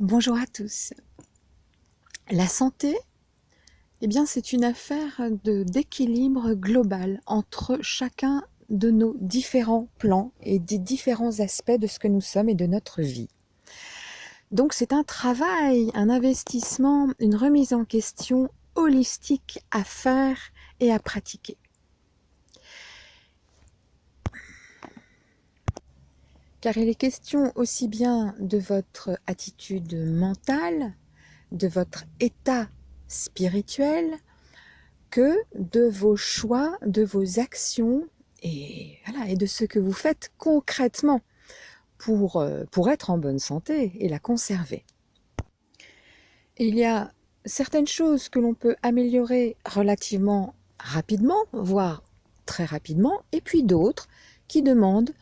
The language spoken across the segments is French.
Bonjour à tous. La santé, eh bien, c'est une affaire d'équilibre global entre chacun de nos différents plans et des différents aspects de ce que nous sommes et de notre vie. Donc c'est un travail, un investissement, une remise en question holistique à faire et à pratiquer. Car il est question aussi bien de votre attitude mentale, de votre état spirituel, que de vos choix, de vos actions et, voilà, et de ce que vous faites concrètement pour, euh, pour être en bonne santé et la conserver. Il y a certaines choses que l'on peut améliorer relativement rapidement, voire très rapidement, et puis d'autres qui demandent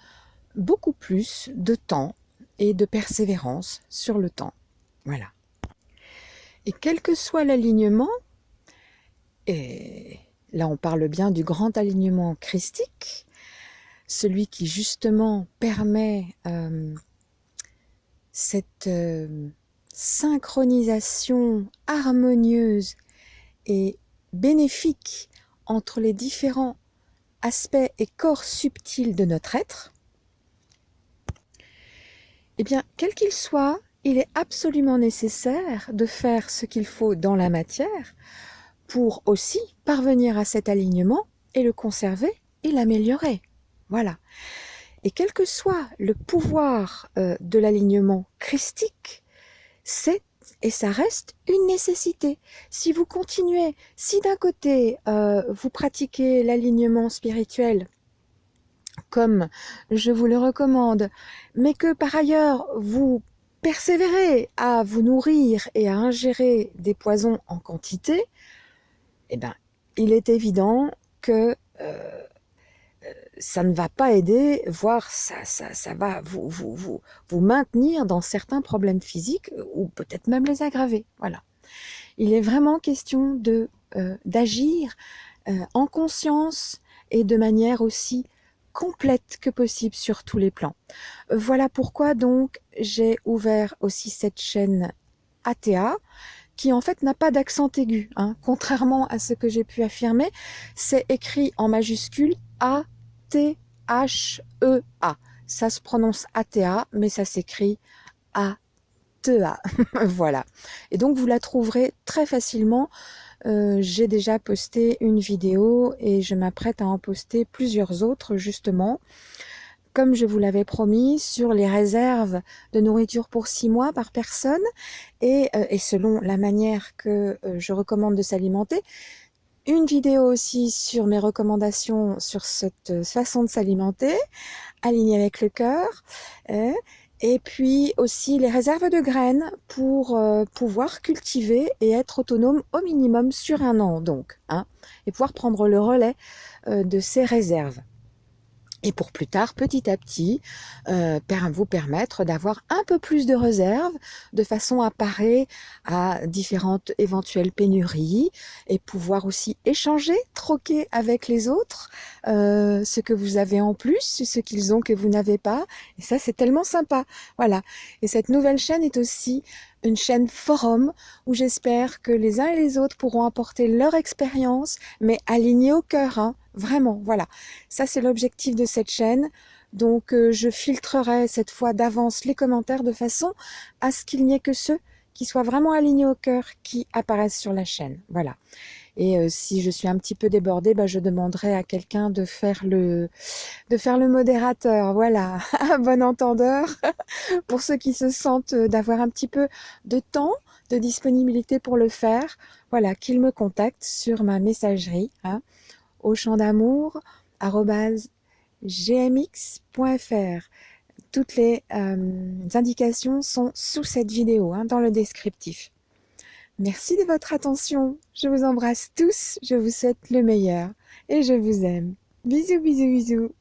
beaucoup plus de temps et de persévérance sur le temps. Voilà. Et quel que soit l'alignement, et là on parle bien du grand alignement christique, celui qui justement permet euh, cette euh, synchronisation harmonieuse et bénéfique entre les différents aspects et corps subtils de notre être, eh bien, quel qu'il soit, il est absolument nécessaire de faire ce qu'il faut dans la matière pour aussi parvenir à cet alignement et le conserver et l'améliorer. Voilà. Et quel que soit le pouvoir euh, de l'alignement christique, c'est et ça reste une nécessité. Si vous continuez, si d'un côté euh, vous pratiquez l'alignement spirituel comme je vous le recommande, mais que par ailleurs vous persévérez à vous nourrir et à ingérer des poisons en quantité, eh ben, il est évident que euh, ça ne va pas aider, voire ça, ça, ça va vous, maintenir dans certains problèmes physiques ou peut-être même les aggraver. Voilà. Il est vraiment question de euh, d'agir euh, en conscience et de manière aussi complète que possible sur tous les plans. Voilà pourquoi donc j'ai ouvert aussi cette chaîne ATA qui en fait n'a pas d'accent aigu, hein. contrairement à ce que j'ai pu affirmer, c'est écrit en majuscule A-T-H-E-A. -E Ça se prononce ATA, mais ça s'écrit A-T-A. voilà. Et donc vous la trouverez très facilement euh, j'ai déjà posté une vidéo et je m'apprête à en poster plusieurs autres justement comme je vous l'avais promis, sur les réserves de nourriture pour six mois par personne et, euh, selon la manière que euh, je recommande de s'alimenter. Une vidéo aussi sur mes recommandations sur cette façon de s'alimenter, alignée avec le cœur. Hein, et puis aussi les réserves de graines pour euh, pouvoir cultiver et être autonome au minimum sur un an donc, hein, et pouvoir prendre le relais euh, de ces réserves et pour plus tard, petit à petit, euh, vous permettre d'avoir un peu plus de réserves de façon à parer à différentes éventuelles pénuries et pouvoir aussi échanger, troquer avec les autres euh, ce que vous avez en plus, ce qu'ils ont que vous n'avez pas. Et ça, c'est tellement sympa. Voilà. Et cette nouvelle chaîne est aussi une chaîne forum où j'espère que les uns et les autres pourront apporter leur expérience, mais alignée au cœur, hein, vraiment, voilà. Ça, c'est l'objectif de cette chaîne. Donc, euh, je filtrerai cette fois d'avance les commentaires de façon à ce qu'il n'y ait que ceux qui soient vraiment alignés au cœur qui apparaissent sur la chaîne. Voilà. Et euh, si je suis un petit peu débordée, bah, je demanderai à quelqu'un de faire le de faire le modérateur. Voilà, un bon entendeur pour ceux qui se sentent euh, d'avoir un petit peu de temps, de disponibilité pour le faire. Voilà, qu'ils me contactent sur ma messagerie hein, gmx.fr. Toutes les euh, indications sont sous cette vidéo, hein, dans le descriptif. Merci de votre attention. Je vous embrasse tous. Je vous souhaite le meilleur. Et je vous aime. Bisous, bisous, bisous.